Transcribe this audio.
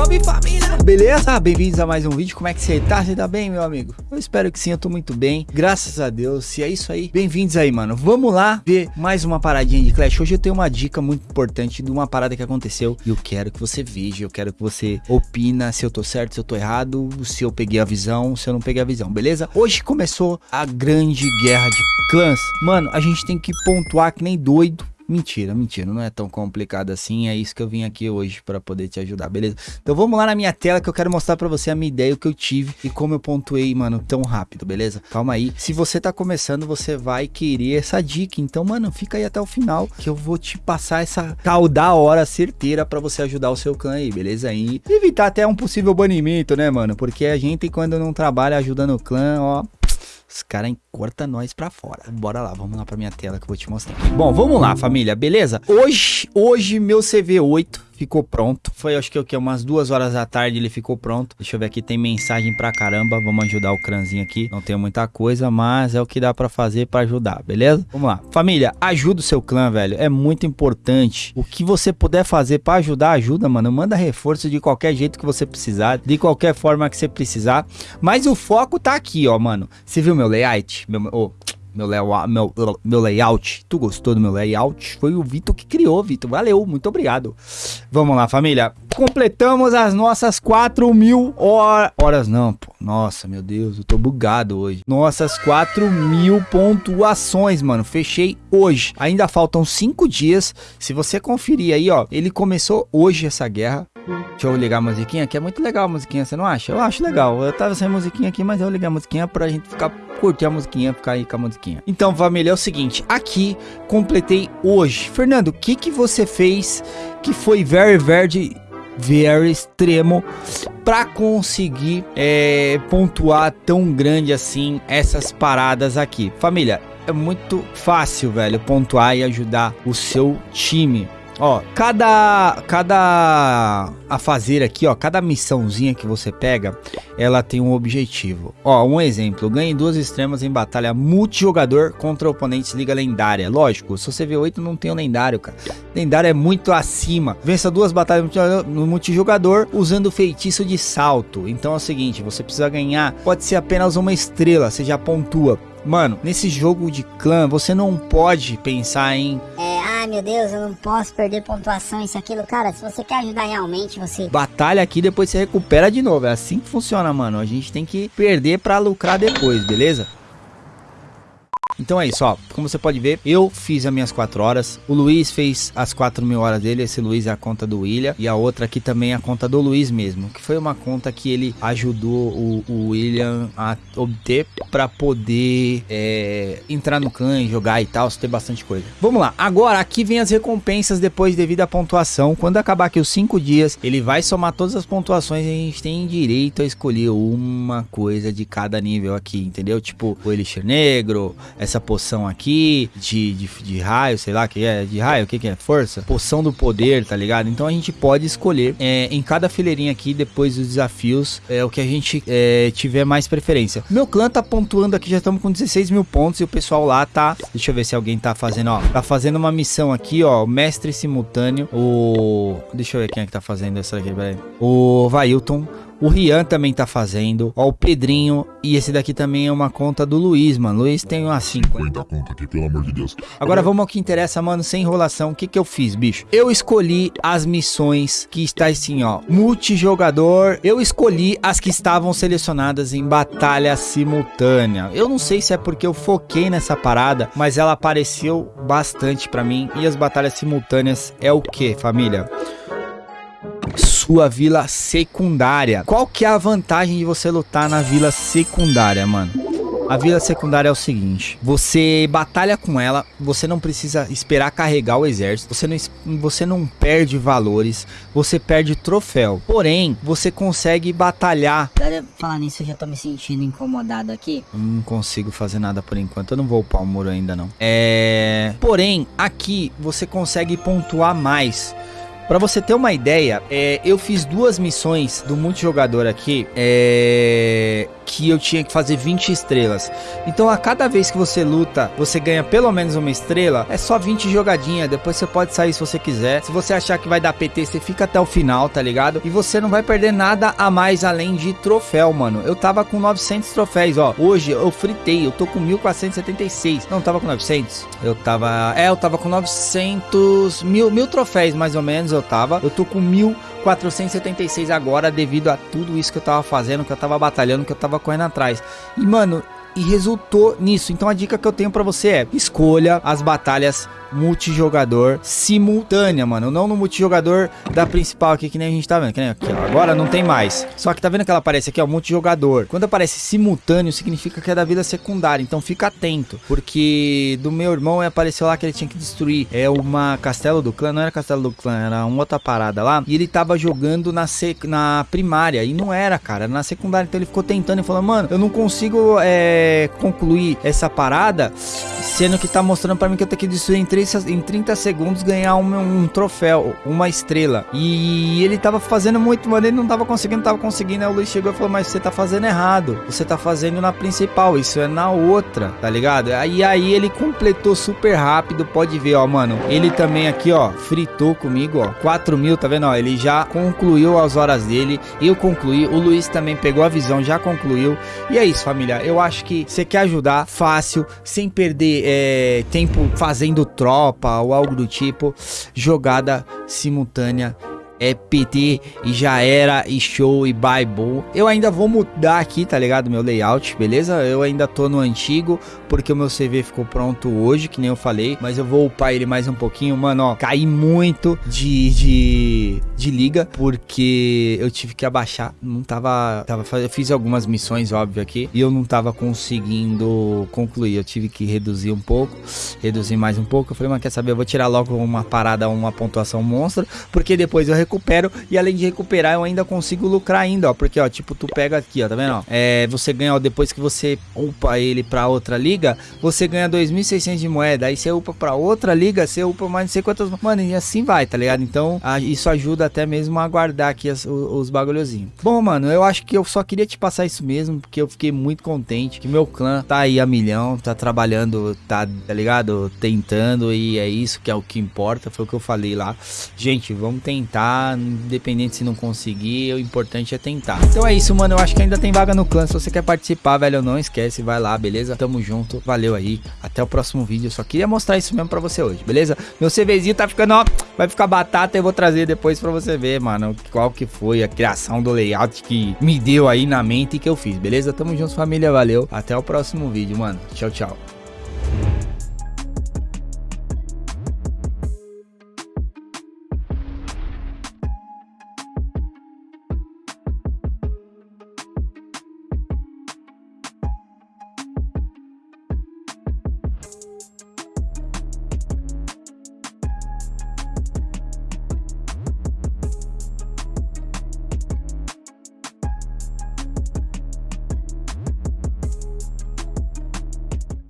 salve família! Beleza? Bem-vindos a mais um vídeo. Como é que você tá? Você tá bem, meu amigo? Eu espero que sim, eu tô muito bem. Graças a Deus. Se é isso aí, bem-vindos aí, mano. Vamos lá ver mais uma paradinha de Clash. Hoje eu tenho uma dica muito importante de uma parada que aconteceu e eu quero que você veja, eu quero que você opina se eu tô certo, se eu tô errado, se eu peguei a visão, se eu não peguei a visão, beleza? Hoje começou a grande guerra de clãs. Mano, a gente tem que pontuar que nem doido Mentira, mentira, não é tão complicado assim, é isso que eu vim aqui hoje para poder te ajudar, beleza? Então vamos lá na minha tela que eu quero mostrar para você a minha ideia, o que eu tive e como eu pontuei, mano, tão rápido, beleza? Calma aí, se você tá começando, você vai querer essa dica, então, mano, fica aí até o final que eu vou te passar essa tal da hora certeira para você ajudar o seu clã aí, beleza? E evitar até um possível banimento, né, mano? Porque a gente quando não trabalha ajudando o clã, ó, os caras cortam nós pra fora. Bora lá, vamos lá pra minha tela que eu vou te mostrar. Bom, vamos lá, família, beleza? Hoje, hoje meu CV8 ficou pronto. Foi acho que o que umas duas horas da tarde ele ficou pronto. Deixa eu ver aqui, tem mensagem pra caramba. Vamos ajudar o cranzinho aqui. Não tem muita coisa, mas é o que dá pra fazer pra ajudar, beleza? Vamos lá. Família, ajuda o seu clã, velho. É muito importante. O que você puder fazer pra ajudar, ajuda, mano. Manda reforço de qualquer jeito que você precisar, de qualquer forma que você precisar. Mas o foco tá aqui, ó, mano. Você viu meu layout? Meu, oh, meu, layout, meu, meu layout. Tu gostou do meu layout? Foi o Vitor que criou, Vitor. Valeu, muito obrigado. Vamos lá, família. Completamos as nossas 4 mil horas. Horas não, pô. Nossa, meu Deus, eu tô bugado hoje. Nossas 4 mil pontuações, mano. Fechei hoje. Ainda faltam 5 dias. Se você conferir aí, ó. Ele começou hoje essa guerra. Deixa eu ligar a musiquinha, que é muito legal a musiquinha, você não acha? Eu acho legal. Eu tava sem musiquinha aqui, mas eu liguei a musiquinha pra gente ficar curtir a musiquinha, ficar aí com a musiquinha. Então, família, é o seguinte, aqui completei hoje. Fernando, o que que você fez que foi very, very, very extremo para conseguir é, pontuar tão grande assim essas paradas aqui? Família, é muito fácil, velho, pontuar e ajudar o seu time. Ó, cada cada a fazer aqui, ó, cada missãozinha que você pega, ela tem um objetivo. Ó, um exemplo, ganhe duas extremas em batalha multijogador contra oponentes liga lendária. Lógico, se você vê 8 não tem o um lendário, cara. Lendário é muito acima. Vença duas batalhas no multijogador usando o feitiço de salto. Então é o seguinte, você precisa ganhar, pode ser apenas uma estrela, você já pontua. Mano, nesse jogo de clã, você não pode pensar em... Ai meu Deus, eu não posso perder pontuação, isso, aquilo. Cara, se você quer ajudar realmente, você... Batalha aqui, depois você recupera de novo. É assim que funciona, mano. A gente tem que perder pra lucrar depois, beleza? Então é isso, ó. Como você pode ver, eu fiz as minhas 4 horas. O Luiz fez as 4 mil horas dele. Esse Luiz é a conta do William. E a outra aqui também é a conta do Luiz mesmo. Que foi uma conta que ele ajudou o, o William a obter para poder é, entrar no e jogar e tal. Ter bastante coisa. Vamos lá. Agora aqui vem as recompensas depois devido à pontuação. Quando acabar aqui os 5 dias, ele vai somar todas as pontuações e a gente tem direito a escolher uma coisa de cada nível aqui, entendeu? Tipo, o Elixir Negro, essa poção aqui de, de, de raio, sei lá, que é de raio, o que, que é? Força? Poção do poder, tá ligado? Então a gente pode escolher é, em cada fileirinha aqui, depois dos desafios, é o que a gente é, tiver mais preferência. Meu clã tá pontuando aqui, já estamos com 16 mil pontos e o pessoal lá tá... Deixa eu ver se alguém tá fazendo, ó. Tá fazendo uma missão aqui, ó, mestre simultâneo, o... Deixa eu ver quem é que tá fazendo essa aqui, peraí. O Vailton. O Rian também tá fazendo. Ó, o Pedrinho. E esse daqui também é uma conta do Luiz, mano. Luiz tem umas 50. conta aqui, pelo amor de Deus. Agora vamos ao que interessa, mano. Sem enrolação. O que que eu fiz, bicho? Eu escolhi as missões que está assim, ó. Multijogador. Eu escolhi as que estavam selecionadas em batalha simultânea. Eu não sei se é porque eu foquei nessa parada, mas ela apareceu bastante pra mim. E as batalhas simultâneas é o que, família? Sua vila secundária. Qual que é a vantagem de você lutar na vila secundária, mano? A vila secundária é o seguinte, você batalha com ela, você não precisa esperar carregar o exército, você não, você não perde valores, você perde troféu. Porém, você consegue batalhar. Falar nisso, eu já tô me sentindo incomodado aqui. Não consigo fazer nada por enquanto, eu não vou upar o muro ainda não. É... Porém, aqui você consegue pontuar mais Pra você ter uma ideia, é, eu fiz duas missões do multijogador aqui, é, que eu tinha que fazer 20 estrelas. Então a cada vez que você luta, você ganha pelo menos uma estrela, é só 20 jogadinhas, depois você pode sair se você quiser. Se você achar que vai dar PT, você fica até o final, tá ligado? E você não vai perder nada a mais além de troféu, mano. Eu tava com 900 troféus, ó. Hoje eu fritei, eu tô com 1476. Não, tava com 900. Eu tava... É, eu tava com 900... Mil, mil troféus, mais ou menos, eu tava. Eu tô com 1476 agora, devido a tudo isso que eu tava fazendo, que eu tava batalhando, que eu tava correndo atrás. E, mano, e resultou nisso. Então a dica que eu tenho para você é: escolha as batalhas multijogador simultânea, mano. Não no multijogador da principal aqui, que nem a gente tá vendo. Que nem aqui, ó. Agora não tem mais. Só que tá vendo que ela aparece aqui, ó, multijogador. Quando aparece simultâneo, significa que é da vida secundária. Então fica atento. Porque do meu irmão apareceu lá que ele tinha que destruir é uma castelo do clã. Não era castelo do clã, era uma outra parada lá. E ele tava jogando na, sec... na primária. E não era, cara. Era na secundária. Então ele ficou tentando e falou, mano, eu não consigo é, concluir essa parada. Sendo que tá mostrando pra mim que eu tenho que destruir em 3 30, em 30 segundos ganhar um, um, troféu, uma estrela. E ele tava fazendo muito, mas ele não tava conseguindo, tava conseguindo. Aí o Luiz chegou e falou: Mas você tá fazendo errado. Você tá fazendo na principal, isso é na outra, tá ligado? E aí ele completou super rápido. Pode ver, ó, mano. Ele também aqui, ó, fritou comigo, ó. 4 mil, tá vendo? Ó, ele já concluiu as horas dele. Eu concluí. O Luiz também pegou a visão, já concluiu. E é isso, família. Eu acho que você quer ajudar fácil, sem perder é, tempo fazendo troca tropa ou algo do tipo, jogada simultânea é PT e já era e show e Bible. Eu ainda vou mudar aqui, tá ligado? Meu layout, beleza? Eu ainda tô no antigo porque o meu CV ficou pronto hoje, que nem eu falei, mas eu vou upar ele mais um pouquinho, mano, ó, caí muito de, de, de liga porque eu tive que abaixar, não tava, tava, eu fiz algumas missões, óbvio, aqui, e eu não tava conseguindo concluir, eu tive que reduzir um pouco, reduzir mais um pouco, eu falei, mas quer saber, eu vou tirar logo uma parada, uma pontuação monstro, porque depois eu recupero e além de recuperar eu ainda consigo lucrar ainda, ó. Porque, ó, tipo, tu pega aqui, ó, tá vendo? Ó, é, você ganha, ó, depois que você upa ele pra outra liga, você ganha 2.600 de moeda. Aí você upa pra outra liga, você upa mais não sei quantas... Mano, e assim vai, tá ligado? Então, a, isso ajuda até mesmo a guardar aqui as, os, os bagulhozinhos. Bom, mano, eu acho que eu só queria te passar isso mesmo, porque eu fiquei muito contente que meu clã tá aí a milhão, tá trabalhando, tá, tá ligado? Tentando e é isso que é o que importa, foi o que eu falei lá. Gente, vamos tentar independente se não conseguir, o importante é tentar. Então é isso, mano, eu acho que ainda tem vaga no clã, se você quer participar, velho, não esquece, vai lá, beleza? Tamo junto, valeu aí, até o próximo vídeo, eu só queria mostrar isso mesmo pra você hoje, beleza? Meu CVzinho tá ficando, ó, vai ficar batata, eu vou trazer depois pra você ver, mano, qual que foi a criação do layout que me deu aí na mente e que eu fiz, beleza? Tamo junto, família, valeu, até o próximo vídeo, mano, tchau, tchau.